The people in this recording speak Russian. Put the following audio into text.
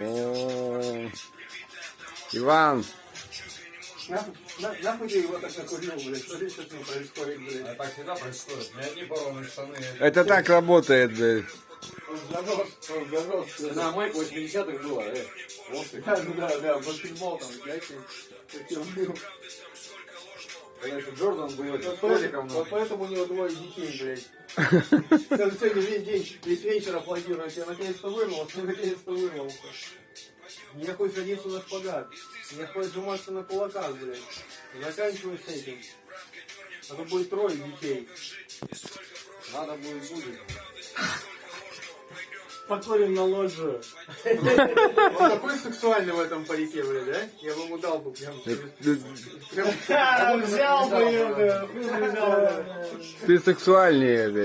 О, Иван, Нахуй, его так накурил, блядь, смотри, что ним происходит, блядь. А так всегда происходит. У меня одни порванные штаны. это так работает, блядь. Он занос, он занос. На майку 80-х было, э. Вот ты. Да, да, да, баскетбол там, блядь, еще Джордан был этим поэтому, школьником, вот поэтому у него двое детей, блядь. Сегодня весь день, весь вечер аплодируют. Я наконец-то вырвался, наконец-то вырвался. Мне хоть садиться на шпагат. Мне хоть сжиматься на кулаках, блядь. Заканчивай с этим. А то будет трое детей. надо будет будет. Покурим на ложу. Он такой сексуальный в этом парике, блядь, да? Я бы ему дал бы прям... прям Ты сексуальнее, блядь.